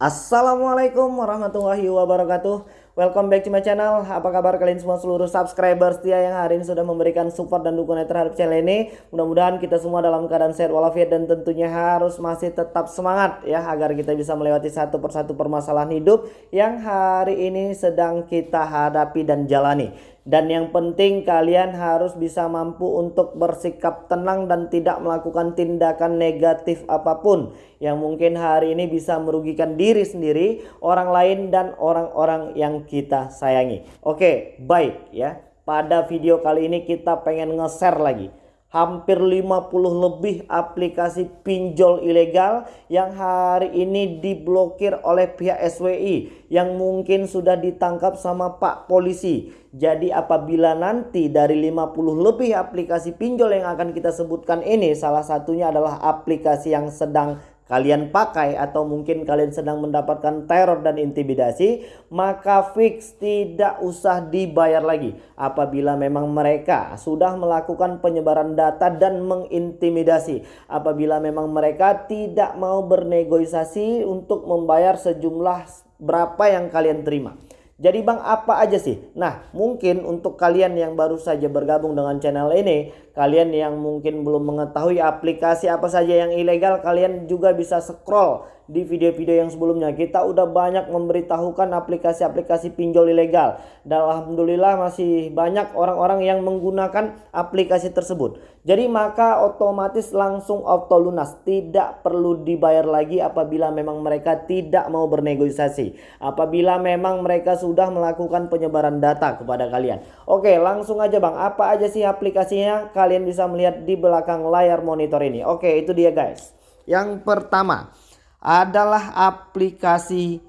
Assalamualaikum warahmatullahi wabarakatuh. Welcome back to my channel. Apa kabar kalian semua seluruh subscriber setia yang hari ini sudah memberikan support dan dukungan terhadap channel ini? Mudah-mudahan kita semua dalam keadaan sehat walafiat dan tentunya harus masih tetap semangat ya Agar kita bisa melewati satu persatu permasalahan hidup Yang hari ini sedang kita hadapi dan jalani dan yang penting kalian harus bisa mampu untuk bersikap tenang dan tidak melakukan tindakan negatif apa pun yang mungkin hari ini bisa merugikan diri sendiri, orang lain dan orang-orang yang kita sayangi. Oke, baik ya. Pada video kali ini kita pengen nge-share lagi hampir 50 lebih aplikasi pinjol ilegal yang hari ini diblokir oleh pihak SWI yang mungkin sudah ditangkap sama Pak Polisi. Jadi apabila nanti dari 50 lebih aplikasi pinjol yang akan kita sebutkan ini salah satunya adalah aplikasi yang sedang kalian pakai atau mungkin kalian sedang mendapatkan teror dan intimidasi maka fix tidak usah dibayar lagi. Apabila memang mereka sudah melakukan penyebaran data dan mengintimidasi apabila memang mereka tidak mau bernegosiasi untuk membayar sejumlah berapa yang kalian terima jadi bang apa aja sih? Nah mungkin untuk kalian yang baru saja bergabung dengan channel ini Kalian yang mungkin belum mengetahui aplikasi apa saja yang ilegal, kalian juga bisa scroll di video-video yang sebelumnya. Kita udah banyak memberitahukan aplikasi-aplikasi pinjol ilegal. Dan Alhamdulillah masih banyak orang-orang yang menggunakan aplikasi tersebut. Jadi maka otomatis langsung auto lunas. Tidak perlu dibayar lagi apabila memang mereka tidak mau bernegosiasi. Apabila memang mereka sudah melakukan penyebaran data kepada kalian. Oke langsung aja bang. Apa aja sih aplikasinya? kalian bisa melihat di belakang layar monitor ini. Oke, itu dia guys. Yang pertama adalah aplikasi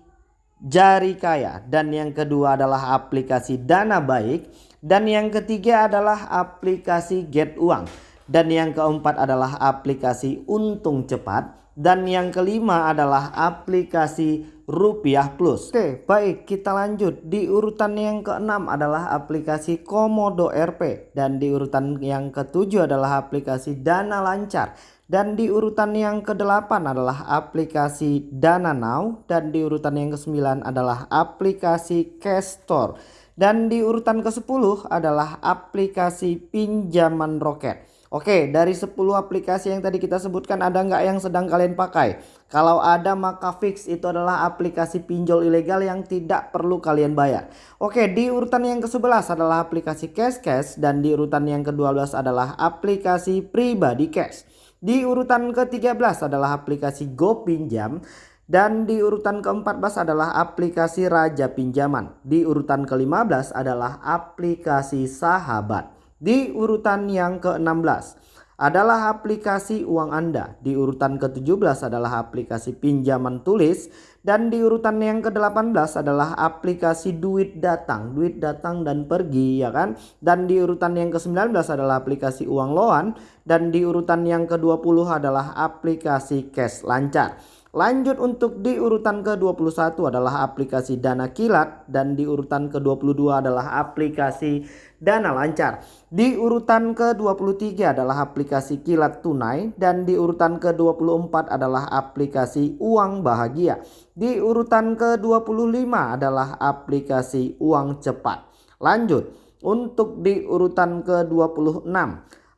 Jari Kaya. Dan yang kedua adalah aplikasi Dana Baik. Dan yang ketiga adalah aplikasi Get Uang. Dan yang keempat adalah aplikasi Untung Cepat. Dan yang kelima adalah aplikasi Rupiah Plus. Oke, baik kita lanjut. Di urutan yang keenam adalah aplikasi Komodo RP dan di urutan yang ketujuh adalah aplikasi Dana Lancar. Dan di urutan yang kedelapan adalah aplikasi Dana Now dan di urutan yang kesembilan adalah aplikasi Cash Store. Dan di urutan ke-10 adalah aplikasi pinjaman roket. Oke, dari 10 aplikasi yang tadi kita sebutkan ada nggak yang sedang kalian pakai? Kalau ada maka fix itu adalah aplikasi pinjol ilegal yang tidak perlu kalian bayar. Oke, di urutan yang ke-11 adalah aplikasi Cash Cash dan di urutan yang ke-12 adalah aplikasi Pribadi Cash. Di urutan ke-13 adalah aplikasi Go Pinjam dan di urutan ke-14 adalah aplikasi Raja Pinjaman. Di urutan ke-15 adalah aplikasi Sahabat. Di urutan yang ke-16 adalah aplikasi uang Anda. Di urutan ke-17 adalah aplikasi pinjaman tulis. Dan di urutan yang ke-18 adalah aplikasi duit datang. Duit datang dan pergi ya kan. Dan di urutan yang ke-19 adalah aplikasi uang loan. Dan di urutan yang ke-20 adalah aplikasi cash lancar. Lanjut untuk di urutan ke-21 adalah aplikasi Dana Kilat dan di urutan ke-22 adalah aplikasi Dana Lancar. Di urutan ke-23 adalah aplikasi Kilat Tunai dan di urutan ke-24 adalah aplikasi Uang Bahagia. Di urutan ke-25 adalah aplikasi Uang Cepat. Lanjut untuk di urutan ke-26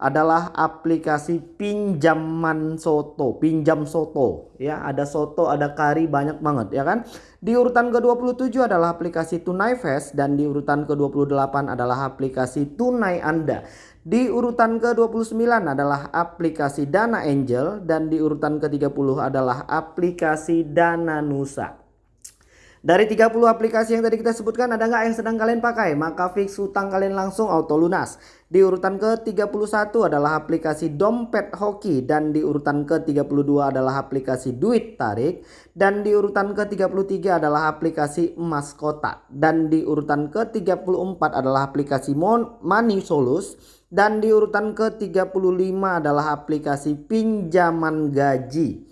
adalah aplikasi pinjaman soto, pinjam soto ya. Ada soto, ada kari banyak banget ya kan. Di urutan ke-27 adalah aplikasi Tunai Fest dan di urutan ke-28 adalah aplikasi Tunai Anda. Di urutan ke-29 adalah aplikasi Dana Angel dan di urutan ke-30 adalah aplikasi Dana Nusa. Dari 30 aplikasi yang tadi kita sebutkan ada nggak yang sedang kalian pakai? Maka fix hutang kalian langsung auto lunas. Di urutan ke-31 adalah aplikasi dompet hoki dan di urutan ke-32 adalah aplikasi duit tarik dan di urutan ke-33 adalah aplikasi emas kotak dan di urutan ke-34 adalah aplikasi money solus dan di urutan ke-35 adalah aplikasi pinjaman gaji.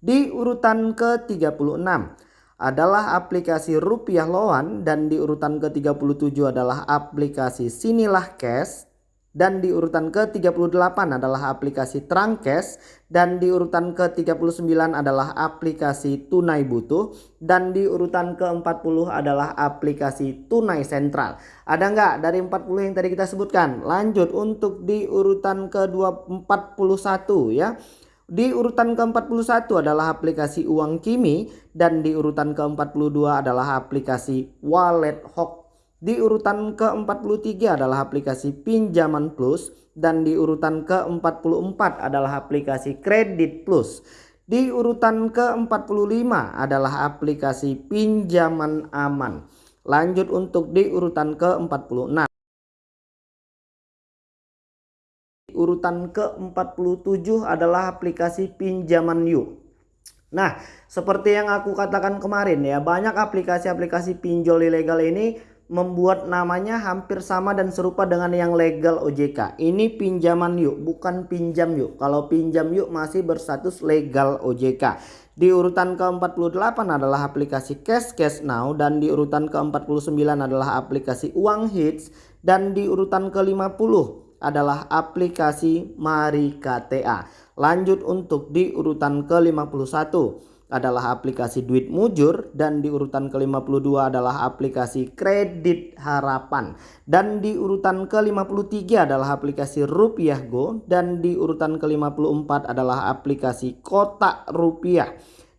Di urutan ke-36 adalah aplikasi Rupiah Loan dan di urutan ke-37 adalah aplikasi Sinilah Cash. dan di urutan ke-38 adalah aplikasi Trangkes dan di urutan ke-39 adalah aplikasi Tunai Butuh dan di urutan ke-40 adalah aplikasi Tunai Sentral. Ada nggak dari 40 yang tadi kita sebutkan? Lanjut untuk di urutan ke-41 ya. Di urutan ke-41 adalah aplikasi Uang Kimi dan di urutan ke-42 adalah aplikasi Wallet Hok di urutan ke-43 adalah aplikasi Pinjaman Plus dan di urutan ke-44 adalah aplikasi Kredit Plus. Di urutan ke-45 adalah aplikasi Pinjaman Aman. Lanjut untuk di urutan ke-46. Urutan ke-47 adalah aplikasi Pinjaman Yuk. Nah, seperti yang aku katakan kemarin ya, banyak aplikasi-aplikasi pinjol ilegal ini membuat namanya hampir sama dan serupa dengan yang legal OJK. Ini pinjaman yuk, bukan pinjam yuk. Kalau pinjam yuk masih berstatus legal OJK. Di urutan ke-48 adalah aplikasi Cash Cash Now dan di urutan ke-49 adalah aplikasi Uang Hits dan di urutan ke-50 adalah aplikasi Mari KTA. Lanjut untuk di urutan ke-51 adalah aplikasi Duit Mujur dan di urutan ke-52 adalah aplikasi Kredit Harapan dan di urutan ke-53 adalah aplikasi Rupiah Go dan di urutan ke-54 adalah aplikasi Kotak Rupiah.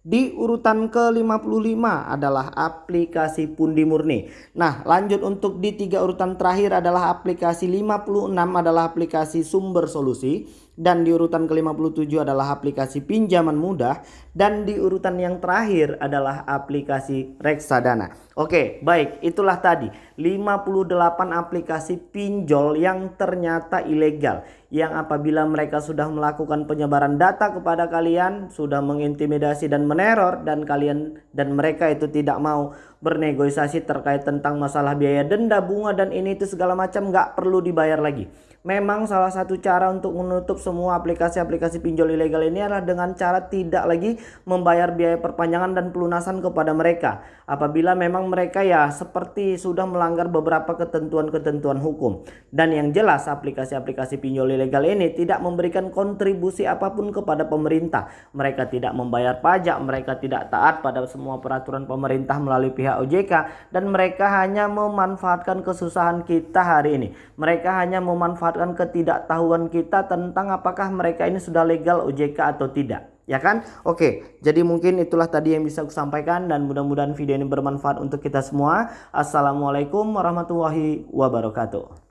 Di urutan ke-55 adalah aplikasi Pundi Murni. Nah, lanjut untuk di tiga urutan terakhir adalah aplikasi 56 adalah aplikasi Sumber Solusi dan di urutan ke-57 adalah aplikasi pinjaman mudah dan di urutan yang terakhir adalah aplikasi reksadana. Oke, baik, itulah tadi 58 aplikasi pinjol yang ternyata ilegal yang apabila mereka sudah melakukan penyebaran data kepada kalian, sudah mengintimidasi dan meneror dan kalian dan mereka itu tidak mau bernegosiasi terkait tentang masalah biaya denda, bunga dan ini itu segala macam nggak perlu dibayar lagi. Memang salah satu cara untuk menutup semua aplikasi-aplikasi pinjol ilegal ini adalah dengan cara tidak lagi membayar biaya perpanjangan dan pelunasan kepada mereka. Apabila memang mereka ya seperti sudah melanggar beberapa ketentuan-ketentuan hukum. Dan yang jelas aplikasi-aplikasi pinjol ilegal ini tidak memberikan kontribusi apa pun kepada pemerintah. Mereka tidak membayar pajak, mereka tidak taat pada semua peraturan pemerintah melalui pihak OJK. Dan mereka hanya memanfaatkan kesusahan kita hari ini. Mereka hanya memanfaatkan ketidaktahuan kita tentang apakah mereka ini sudah legal OJK atau tidak. Ya kan? Oke, jadi mungkin itulah tadi yang bisa aku sampaikan dan mudah-mudahan video ini bermanfaat untuk kita semua. Assalamualaikum warahmatullahi wabarakatuh.